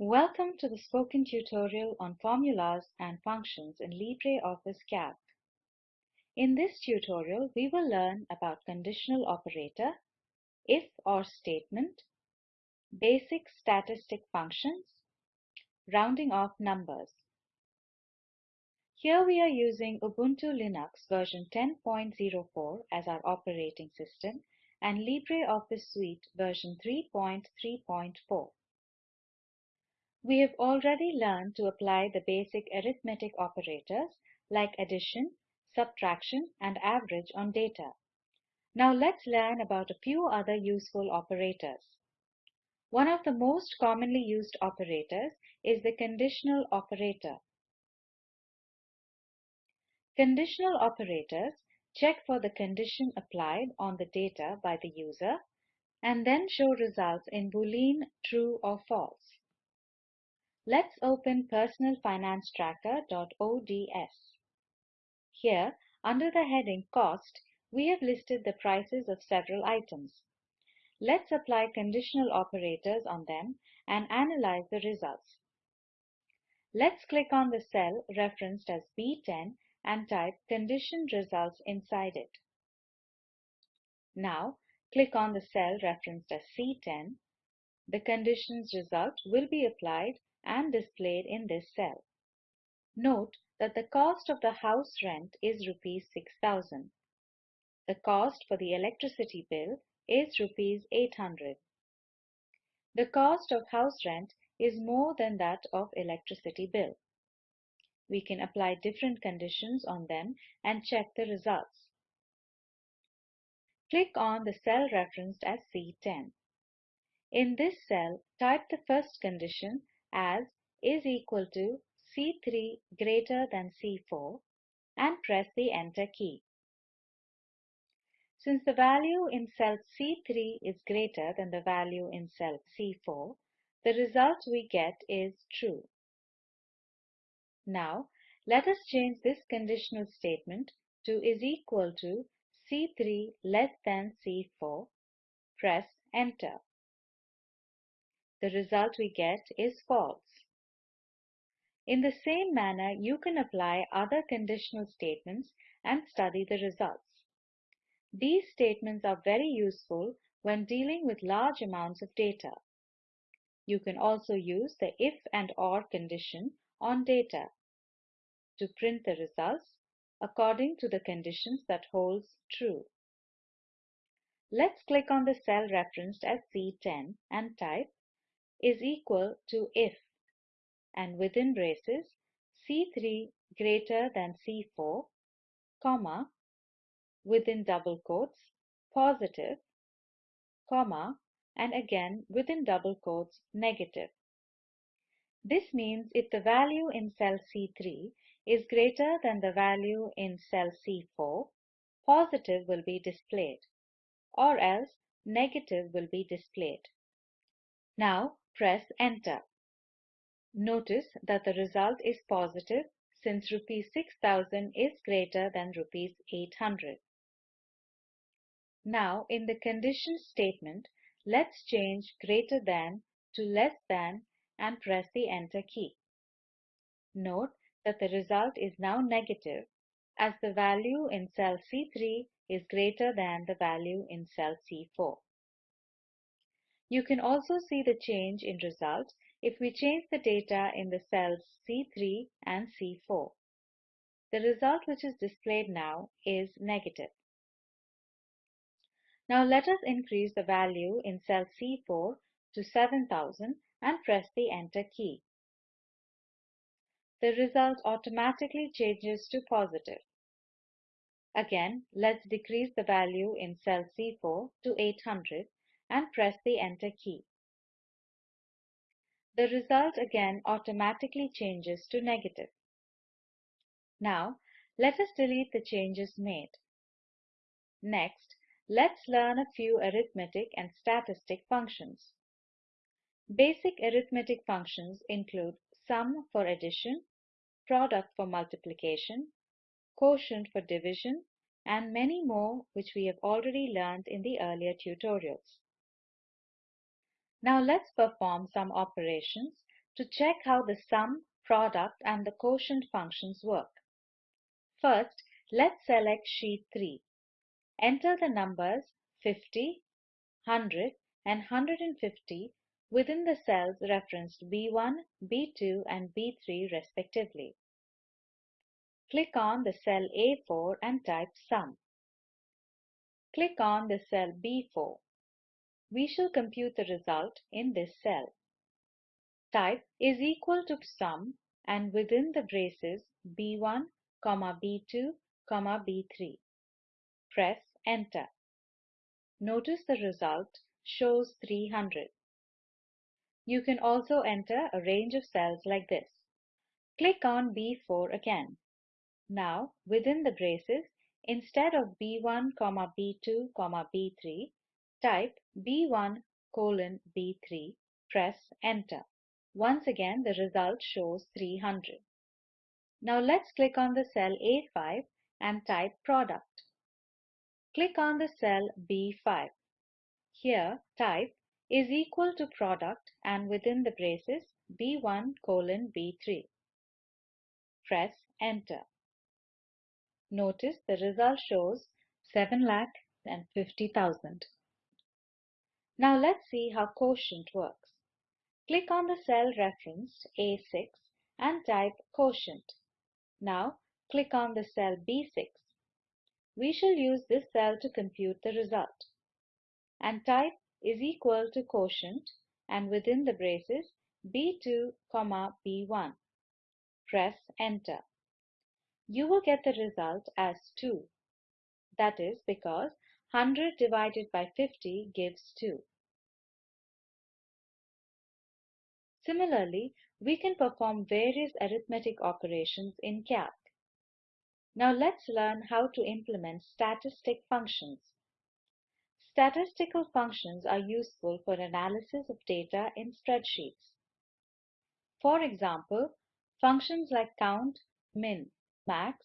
Welcome to the spoken tutorial on formulas and functions in LibreOffice Calc. In this tutorial, we will learn about conditional operator, if or statement, basic statistic functions, rounding off numbers. Here we are using Ubuntu Linux version 10.04 as our operating system and LibreOffice Suite version 3.3.4. We have already learned to apply the basic arithmetic operators like addition, subtraction, and average on data. Now let's learn about a few other useful operators. One of the most commonly used operators is the conditional operator. Conditional operators check for the condition applied on the data by the user and then show results in Boolean true or false. Let's open personalfinancetracker.ods. Here, under the heading Cost, we have listed the prices of several items. Let's apply conditional operators on them and analyze the results. Let's click on the cell referenced as B10 and type condition results inside it. Now, click on the cell referenced as C10. The conditions result will be applied and displayed in this cell. Note that the cost of the house rent is rupees 6000. The cost for the electricity bill is rupees 800. The cost of house rent is more than that of electricity bill. We can apply different conditions on them and check the results. Click on the cell referenced as C10. In this cell, type the first condition as is equal to C3 greater than C4 and press the Enter key. Since the value in cell C3 is greater than the value in cell C4, the result we get is true. Now, let us change this conditional statement to is equal to C3 less than C4. Press Enter the result we get is false. In the same manner, you can apply other conditional statements and study the results. These statements are very useful when dealing with large amounts of data. You can also use the if and or condition on data to print the results according to the conditions that holds true. Let's click on the cell referenced as C10 and type is equal to if and within braces C3 greater than C4, comma, within double quotes, positive, comma, and again within double quotes, negative. This means if the value in cell C3 is greater than the value in cell C4, positive will be displayed, or else negative will be displayed. Now press enter. Notice that the result is positive since rupees 6000 is greater than rupees 800. Now in the condition statement, let's change greater than to less than and press the enter key. Note that the result is now negative as the value in cell C3 is greater than the value in cell C4. You can also see the change in result if we change the data in the cells C3 and C4. The result which is displayed now is negative. Now let us increase the value in cell C4 to 7000 and press the enter key. The result automatically changes to positive. Again, let's decrease the value in cell C4 to 800 and press the enter key. The result again automatically changes to negative. Now, let us delete the changes made. Next, let's learn a few arithmetic and statistic functions. Basic arithmetic functions include sum for addition, product for multiplication, quotient for division, and many more which we have already learned in the earlier tutorials. Now let's perform some operations to check how the sum, product and the quotient functions work. First, let's select sheet 3. Enter the numbers 50, 100 and 150 within the cells referenced B1, B2 and B3 respectively. Click on the cell A4 and type sum. Click on the cell B4. We shall compute the result in this cell. Type is equal to sum and within the braces B1, B2, B3. Press enter. Notice the result shows 300. You can also enter a range of cells like this. Click on B4 again. Now, within the braces, instead of B1, B2, B3, type B1 colon B3, press enter. Once again, the result shows 300. Now let's click on the cell A5 and type product. Click on the cell B5. Here, type is equal to product and within the braces B1 colon B3. Press enter. Notice the result shows 7 lakh and 50,000. Now let's see how quotient works. Click on the cell referenced A6 and type quotient. Now click on the cell B6. We shall use this cell to compute the result. And type is equal to quotient and within the braces B2, B1. Press enter. You will get the result as 2. That is because 100 divided by 50 gives 2. Similarly, we can perform various arithmetic operations in Calc. Now let's learn how to implement statistic functions. Statistical functions are useful for analysis of data in spreadsheets. For example, functions like count, min, max,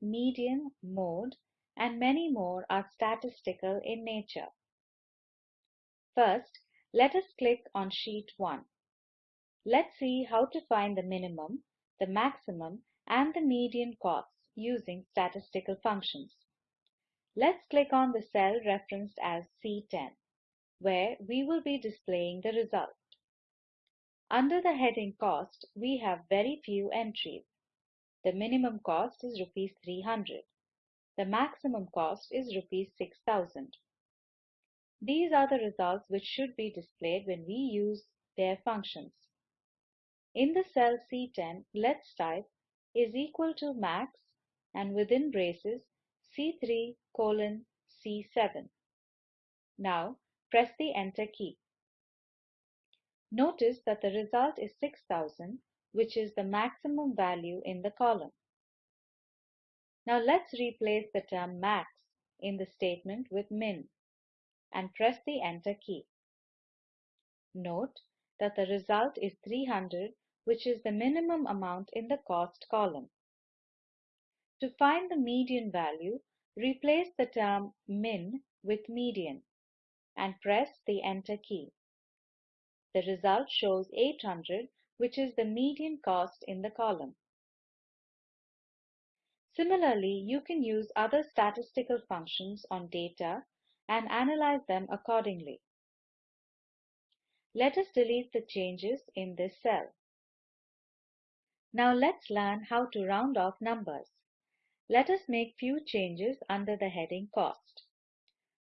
median, mode, and many more are statistical in nature. First, let us click on sheet 1. Let's see how to find the minimum, the maximum, and the median costs using statistical functions. Let's click on the cell referenced as C10, where we will be displaying the result. Under the heading Cost, we have very few entries. The minimum cost is rupees 300. The maximum cost is rupees 6000. These are the results which should be displayed when we use their functions. In the cell C10, let's type is equal to max and within braces C3 colon C7. Now press the enter key. Notice that the result is 6000 which is the maximum value in the column. Now let's replace the term max in the statement with min and press the enter key. Note that the result is 300 which is the minimum amount in the cost column. To find the median value, replace the term min with median and press the enter key. The result shows 800 which is the median cost in the column. Similarly, you can use other statistical functions on data and analyze them accordingly. Let us delete the changes in this cell. Now let's learn how to round off numbers. Let us make few changes under the heading Cost.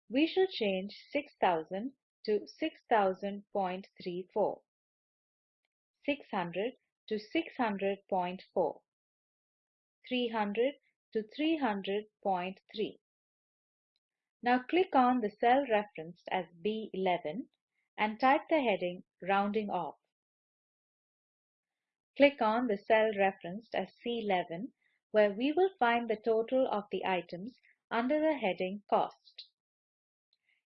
We shall change 6000 to 6000.34, 600 to 600.4, 300 to 300.3. Now click on the cell referenced as B11 and type the heading Rounding Off. Click on the cell referenced as C11 where we will find the total of the items under the heading Cost.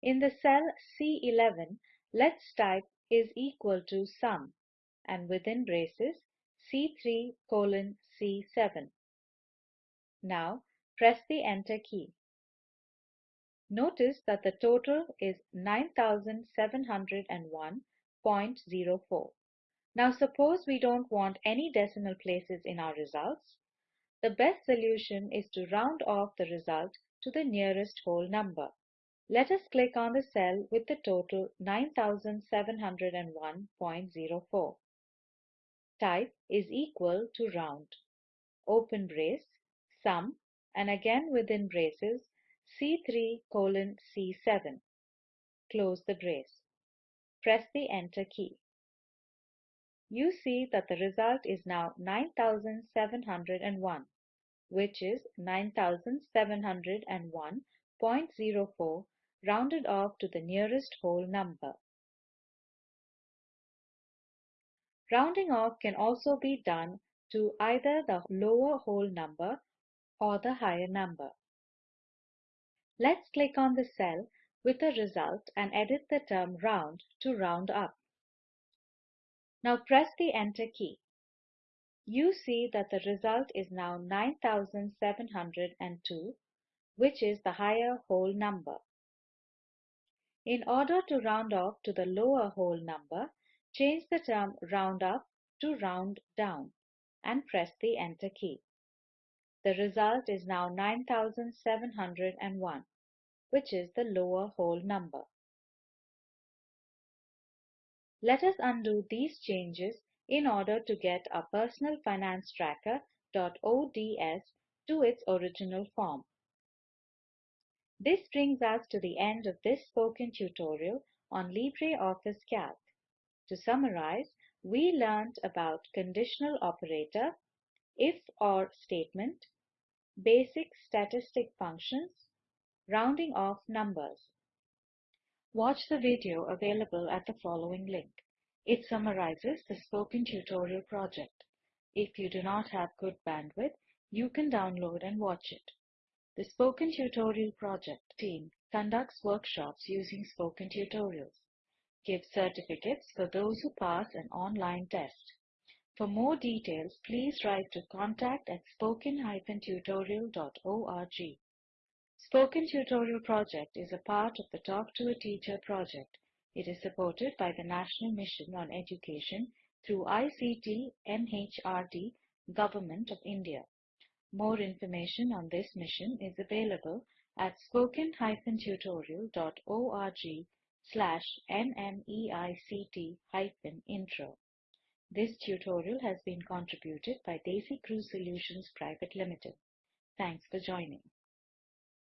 In the cell C11, let's type is equal to sum and within braces C3 colon C7. Now press the enter key. Notice that the total is 9701.04 Now suppose we don't want any decimal places in our results. The best solution is to round off the result to the nearest whole number. Let us click on the cell with the total 9701.04. Type is equal to round. Open brace, sum, and again within braces C3 colon C7. Close the brace. Press the enter key. You see that the result is now 9701, which is 9701.04 rounded off to the nearest whole number. Rounding off can also be done to either the lower whole number or the higher number. Let's click on the cell with the result and edit the term round to round up. Now press the enter key. You see that the result is now 9702, which is the higher whole number. In order to round off to the lower whole number, change the term round up to round down and press the enter key. The result is now 9701, which is the lower whole number. Let us undo these changes in order to get our personal finance tracker.ods to its original form. This brings us to the end of this spoken tutorial on LibreOffice Calc. To summarize, we learned about conditional operator, if or statement, basic statistic functions, rounding off numbers. Watch the video available at the following link. It summarizes the spoken tutorial project. If you do not have good bandwidth, you can download and watch it. The Spoken Tutorial Project team conducts workshops using spoken tutorials, gives certificates for those who pass an online test. For more details, please write to contact at spoken-tutorial.org. Spoken Tutorial Project is a part of the Talk to a Teacher project. It is supported by the National Mission on Education through ICT MHRD Government of India. More information on this mission is available at spoken-tutorial.org slash nmeict-intro. This tutorial has been contributed by DesiCrew Solutions Private Limited. Thanks for joining.